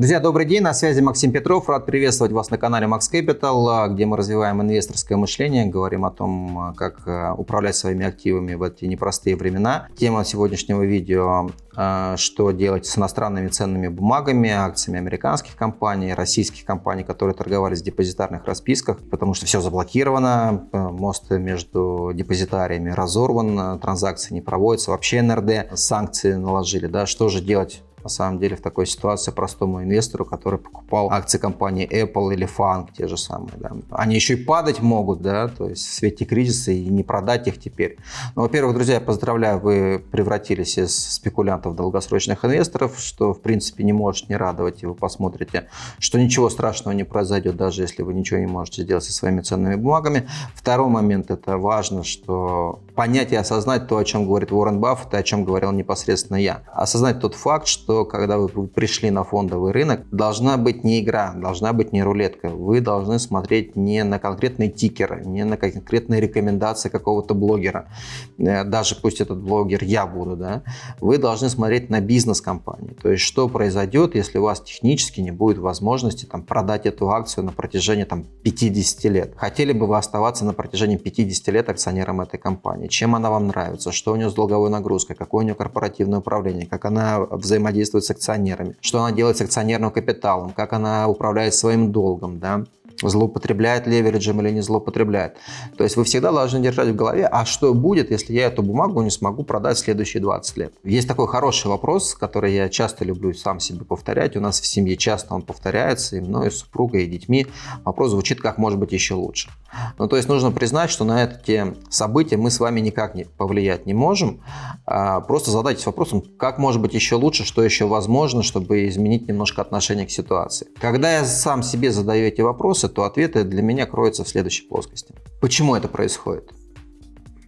Друзья, добрый день, на связи Максим Петров. Рад приветствовать вас на канале Max Capital, где мы развиваем инвесторское мышление, говорим о том, как э, управлять своими активами в эти непростые времена. Тема сегодняшнего видео э, что делать с иностранными ценными бумагами, акциями американских компаний, российских компаний, которые торговались в депозитарных расписках, потому что все заблокировано, э, мост между депозитариями разорван, транзакции не проводятся, вообще НРД санкции наложили. Да? Что же делать на самом деле в такой ситуации простому инвестору, который покупал акции компании Apple или Fang, те же самые. Да. Они еще и падать могут, да, то есть в свете кризиса и не продать их теперь. Ну, во-первых, друзья, я поздравляю, вы превратились из спекулянтов в долгосрочных инвесторов, что в принципе не может не радовать, и вы посмотрите, что ничего страшного не произойдет, даже если вы ничего не можете сделать со своими ценными бумагами. Второй момент, это важно, что понять и осознать то, о чем говорит Уоррен Баффет, и о чем говорил непосредственно я. Осознать тот факт, что когда вы пришли на фондовый рынок, должна быть не игра, должна быть не рулетка. Вы должны смотреть не на конкретный тикер, не на конкретные рекомендации какого-то блогера. Э, даже пусть этот блогер я буду, да. Вы должны смотреть на бизнес компании. То есть, что произойдет, если у вас технически не будет возможности там, продать эту акцию на протяжении там, 50 лет. Хотели бы вы оставаться на протяжении 50 лет акционером этой компании? Чем она вам нравится? Что у нее с долговой нагрузкой? Какое у нее корпоративное управление? Как она взаимодействует с акционерами, что она делает с акционерным капиталом, как она управляет своим долгом, да, злоупотребляет левериджем или не злоупотребляет. То есть вы всегда должны держать в голове, а что будет, если я эту бумагу не смогу продать в следующие 20 лет. Есть такой хороший вопрос, который я часто люблю сам себе повторять. У нас в семье часто он повторяется, и мной, и супругой, и детьми. Вопрос звучит, как может быть еще лучше. Ну, то есть нужно признать, что на эти события мы с вами никак не повлиять не можем. А просто задайтесь вопросом, как может быть еще лучше, что еще возможно, чтобы изменить немножко отношение к ситуации. Когда я сам себе задаю эти вопросы, то ответы для меня кроются в следующей плоскости. Почему это происходит?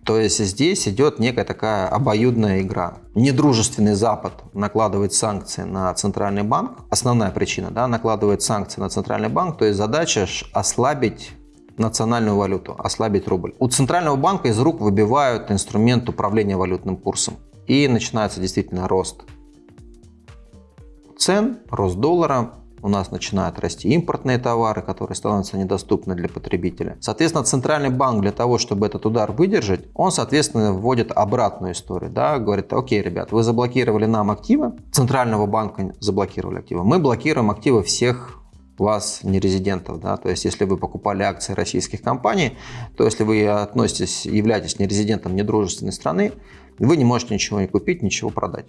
То есть здесь идет некая такая обоюдная игра. Недружественный Запад накладывает санкции на Центральный банк. Основная причина, да, накладывает санкции на Центральный банк. То есть задача ослабить национальную валюту, ослабить рубль. У Центрального банка из рук выбивают инструмент управления валютным курсом. И начинается действительно рост цен, рост доллара, у нас начинают расти импортные товары, которые становятся недоступны для потребителя. Соответственно, Центральный банк для того, чтобы этот удар выдержать, он, соответственно, вводит обратную историю. Да? Говорит, окей, ребят, вы заблокировали нам активы, Центрального банка заблокировали активы, мы блокируем активы всех вас нерезидентов. Да? То есть, если вы покупали акции российских компаний, то если вы относитесь, являетесь нерезидентом недружественной страны, вы не можете ничего не купить, ничего продать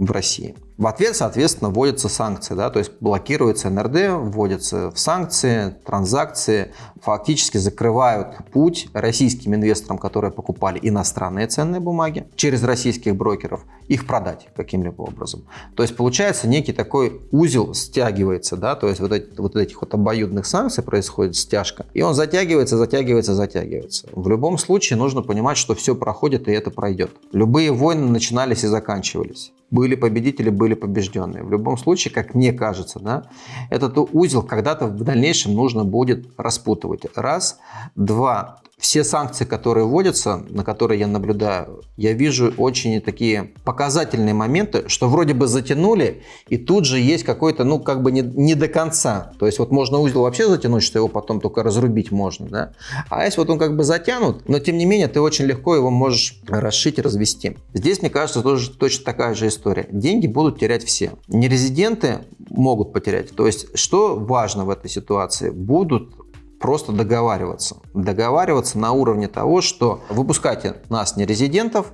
в России. В ответ, соответственно, вводятся санкции, да, то есть блокируется НРД, вводятся в санкции, транзакции, фактически закрывают путь российским инвесторам, которые покупали иностранные ценные бумаги, через российских брокеров, их продать каким-либо образом. То есть получается некий такой узел стягивается, да, то есть вот, эти, вот этих вот обоюдных санкций происходит стяжка, и он затягивается, затягивается, затягивается. В любом случае нужно понимать, что все проходит и это пройдет. Любые войны начинались и заканчивались. Были победители, были побежденные. В любом случае, как мне кажется, да, этот узел когда-то в дальнейшем нужно будет распутывать. Раз. Два все санкции, которые вводятся, на которые я наблюдаю, я вижу очень такие показательные моменты, что вроде бы затянули, и тут же есть какой-то, ну, как бы не, не до конца. То есть вот можно узел вообще затянуть, что его потом только разрубить можно, да. А если вот он как бы затянут, но тем не менее ты очень легко его можешь расшить развести. Здесь, мне кажется, тоже точно такая же история. Деньги будут терять все. Нерезиденты могут потерять. То есть что важно в этой ситуации? Будут просто договариваться. Договариваться на уровне того, что выпускайте нас, не резидентов,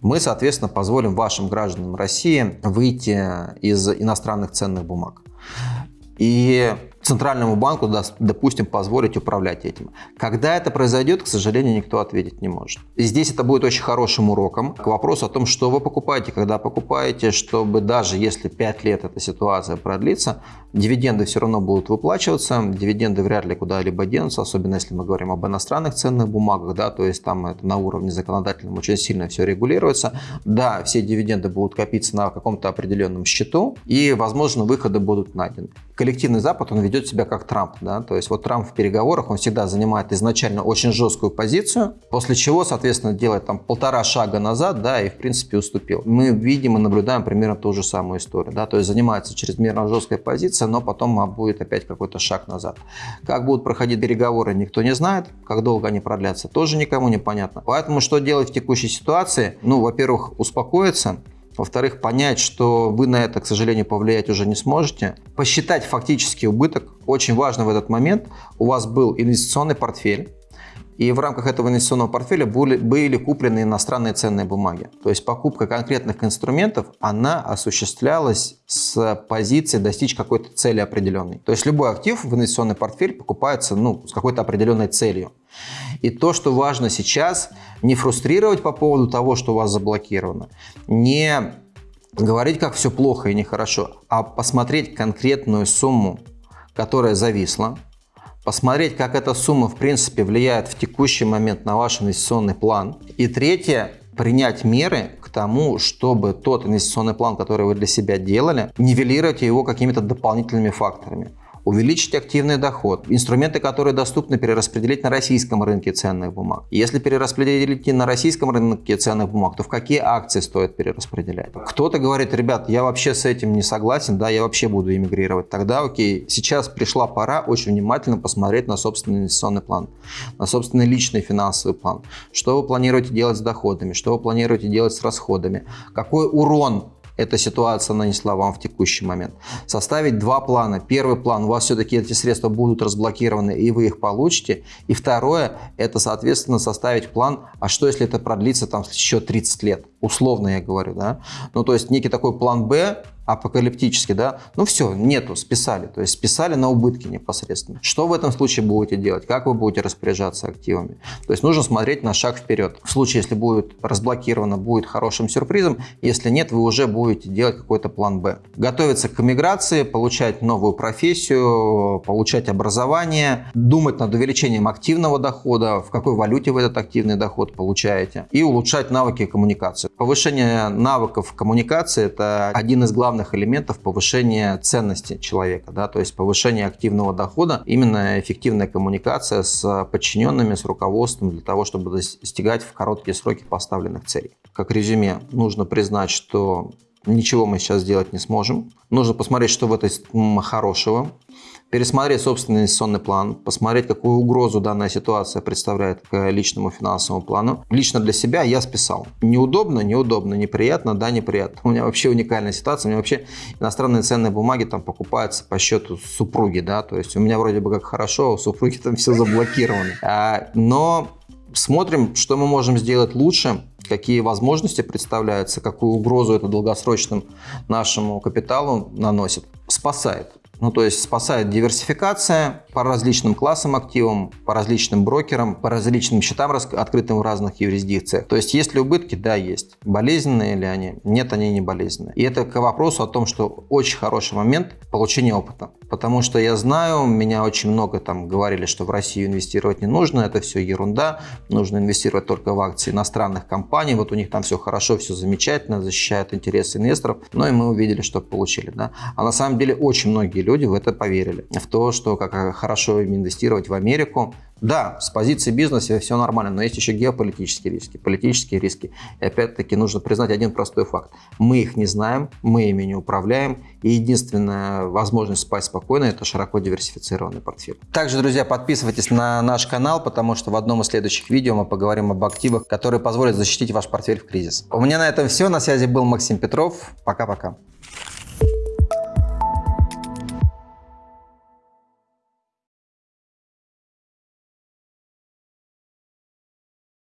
мы, соответственно, позволим вашим гражданам России выйти из иностранных ценных бумаг. И Центральному банку, допустим, позволить управлять этим. Когда это произойдет, к сожалению, никто ответить не может. И здесь это будет очень хорошим уроком к вопросу о том, что вы покупаете, когда покупаете, чтобы даже если 5 лет эта ситуация продлится, дивиденды все равно будут выплачиваться, дивиденды вряд ли куда-либо денутся, особенно если мы говорим об иностранных ценных бумагах, да, то есть там это на уровне законодательном очень сильно все регулируется. Да, все дивиденды будут копиться на каком-то определенном счету, и, возможно, выходы будут найдены. Коллективный Запад, он ведет ведет себя как Трамп. Да? То есть вот Трамп в переговорах, он всегда занимает изначально очень жесткую позицию, после чего, соответственно, делает там полтора шага назад, да, и в принципе уступил. Мы видим и наблюдаем примерно ту же самую историю, да, то есть занимается чрезмерно жесткой позицией, но потом будет опять какой-то шаг назад. Как будут проходить переговоры, никто не знает, как долго они продлятся, тоже никому не понятно. Поэтому что делать в текущей ситуации? Ну, во-первых, успокоиться, во-вторых, понять, что вы на это, к сожалению, повлиять уже не сможете. Посчитать фактический убыток. Очень важно в этот момент. У вас был инвестиционный портфель. И в рамках этого инвестиционного портфеля были, были куплены иностранные ценные бумаги. То есть покупка конкретных инструментов, она осуществлялась с позиции достичь какой-то цели определенной. То есть любой актив в инвестиционный портфель покупается ну, с какой-то определенной целью. И то, что важно сейчас, не фрустрировать по поводу того, что у вас заблокировано, не говорить, как все плохо и нехорошо, а посмотреть конкретную сумму, которая зависла, посмотреть, как эта сумма в принципе влияет в текущий момент на ваш инвестиционный план. И третье, принять меры к тому, чтобы тот инвестиционный план, который вы для себя делали, нивелировать его какими-то дополнительными факторами увеличить активный доход, инструменты, которые доступны перераспределить на российском рынке ценных бумаг. Если перераспределить на российском рынке ценных бумаг, то в какие акции стоит перераспределять? Кто-то говорит, ребят, я вообще с этим не согласен, да, я вообще буду эмигрировать. Тогда окей, сейчас пришла пора очень внимательно посмотреть на собственный инвестиционный план, на собственный личный финансовый план. Что вы планируете делать с доходами, что вы планируете делать с расходами, какой урон эта ситуация нанесла вам в текущий момент. Составить два плана. Первый план, у вас все-таки эти средства будут разблокированы, и вы их получите. И второе, это, соответственно, составить план, а что, если это продлится там еще 30 лет? Условно я говорю, да? Ну, то есть некий такой план «Б», апокалиптически, да, ну все, нету, списали, то есть списали на убытки непосредственно. Что в этом случае будете делать? Как вы будете распоряжаться активами? То есть нужно смотреть на шаг вперед. В случае, если будет разблокировано, будет хорошим сюрпризом, если нет, вы уже будете делать какой-то план Б. Готовиться к миграции, получать новую профессию, получать образование, думать над увеличением активного дохода, в какой валюте вы этот активный доход получаете, и улучшать навыки коммуникации. Повышение навыков коммуникации – это один из главных элементов повышения ценности человека, да, то есть повышение активного дохода, именно эффективная коммуникация с подчиненными, с руководством для того, чтобы достигать в короткие сроки поставленных целей. Как резюме, нужно признать, что ничего мы сейчас сделать не сможем. Нужно посмотреть, что в этой хорошего, пересмотреть собственный инвестиционный план, посмотреть, какую угрозу данная ситуация представляет к личному финансовому плану. Лично для себя я списал. Неудобно, неудобно, неприятно, да, неприятно. У меня вообще уникальная ситуация. У меня вообще иностранные ценные бумаги там покупаются по счету супруги, да, то есть у меня вроде бы как хорошо, а у супруги там все заблокировано. А, но смотрим, что мы можем сделать лучше, какие возможности представляются, какую угрозу это долгосрочным нашему капиталу наносит. Спасает. Ну, то есть спасает диверсификация по различным классам активам, по различным брокерам, по различным счетам, открытым в разных юрисдикциях. То есть есть ли убытки? Да, есть. Болезненные ли они? Нет, они не болезненные. И это к вопросу о том, что очень хороший момент получения опыта. Потому что я знаю, меня очень много там говорили, что в Россию инвестировать не нужно, это все ерунда, нужно инвестировать только в акции иностранных компаний, вот у них там все хорошо, все замечательно, защищают интересы инвесторов, но и мы увидели, что получили. Да? А на самом деле очень многие люди в это поверили. В то, что как хорошо им инвестировать в Америку. Да, с позиции бизнеса все нормально, но есть еще геополитические риски, политические риски. И опять-таки нужно признать один простой факт. Мы их не знаем, мы ими не управляем. И единственная возможность спать спокойно – это широко диверсифицированный портфель. Также, друзья, подписывайтесь на наш канал, потому что в одном из следующих видео мы поговорим об активах, которые позволят защитить ваш портфель в кризис. У меня на этом все. На связи был Максим Петров. Пока-пока.